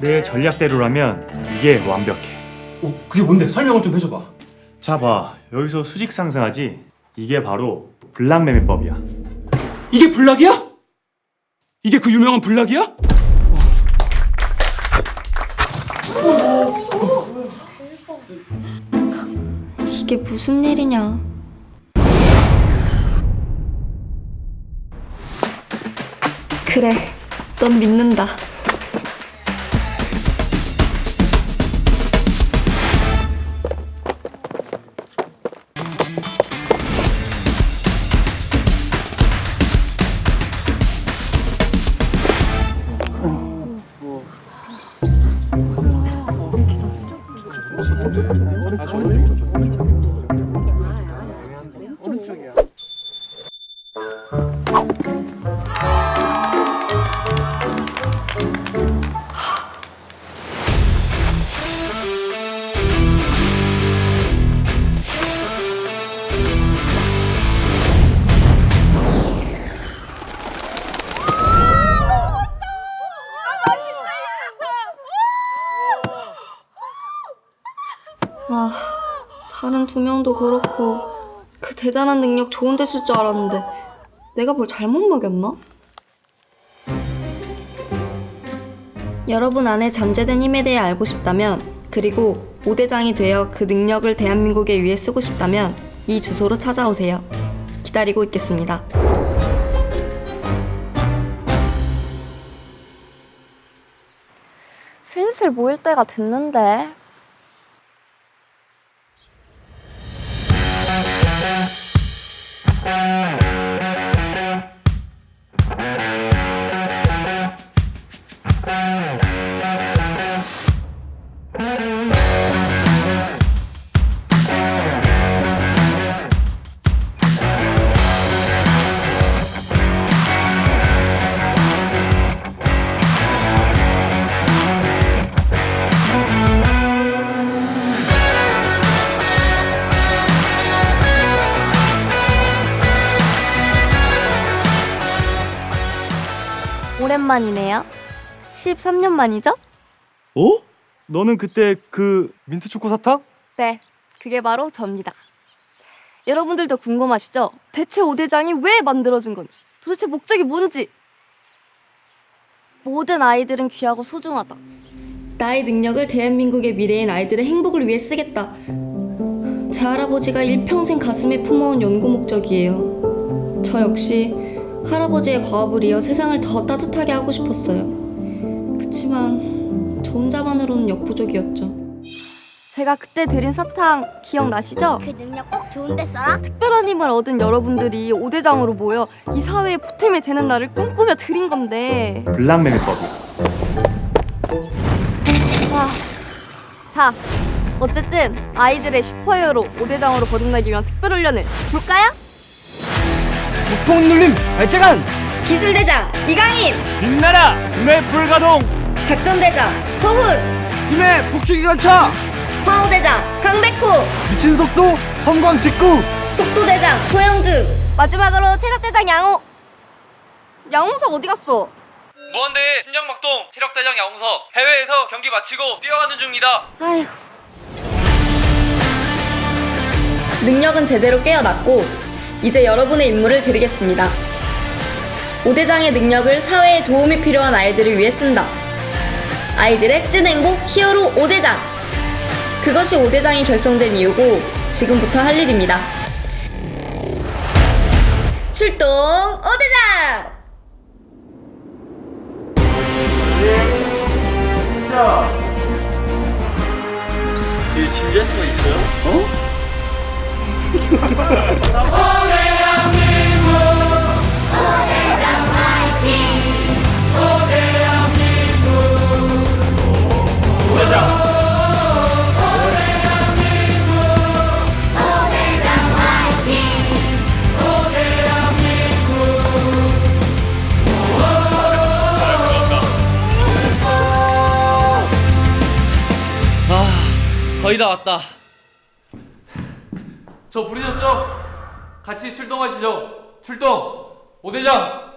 내 전략대로라면 이게 완벽해. 어, 그게 뭔데? 설명을 좀 해줘봐. 자 봐, 여기서 수직 상승하지? 이게 바로 블락 매매법이야. 이게 블락이야? 이게 그 유명한 블락이야? 이게 무슨 일이냐? 그래, 넌 믿는다. 아, 다른 두 명도 그렇고. 그 대단한 능력 좋은 데 쓸 줄 알았는데 내가 뭘 잘못 먹였나? 여러분 안에 잠재된 힘에 대해 알고 싶다면 그리고 5대장이 되어 그 능력을 대한민국에 위해 쓰고 싶다면 이 주소로 찾아오세요. 기다리고 있겠습니다. 슬슬 모일 때가 됐는데. 만이네요. 13년 만이죠? 어? 너는 그때 그 민트 초코 사탕? 네, 그게 바로 접니다. 여러분들도 궁금하시죠? 대체 5대장이 왜 만들어진 건지, 도대체 목적이 뭔지. 모든 아이들은 귀하고 소중하다. 나의 능력을 대한민국의 미래인 아이들의 행복을 위해 쓰겠다. 제 할아버지가 일평생 가슴에 품어온 연구 목적이에요. 저 역시 할아버지의 과업을 이어 세상을 더 따뜻하게 하고 싶었어요. 그치만 저 혼자만으로는 역부족이었죠. 제가 그때 드린 사탕 기억나시죠? 그 능력 꼭 좋은 데 써라. 특별한 힘을 얻은 여러분들이 5대장으로 모여 이 사회에 보탬이 되는 날을 꿈꾸며 드린 건데 블락매매법이야. 와. 자, 어쨌든 아이들의 슈퍼히어로 5대장으로 거듭나기 위한 특별 훈련을 볼까요? 보통 눌림 발재간 기술대장 이강인! 빛나라 눈의 불가동 작전대장 허훈! 힘의 복수기관차 파워대장 강백호! 미친 속도 섬광 직구 속도대장 소영준! 마지막으로 체력대장 양호. 양홍석 어디 갔어? 무한대 심장박동 체력대장 야홍석 해외에서 경기 마치고 뛰어가는 중입니다. 아휴. 능력은 제대로 깨어났고 이제 여러분의 임무를 드리겠습니다. 5대장의 능력을 사회에 도움이 필요한 아이들을 위해 쓴다. 아이들의 찐 행복 히어로 5대장! 그것이 5대장이 결성된 이유고 지금부터 할 일입니다. 출동 5대장! 이게 진지할 수가 있어요? 어? 아, 거의 다 왔다. 저 부르셨죠? 같이 출동하시죠. 출동! 오대장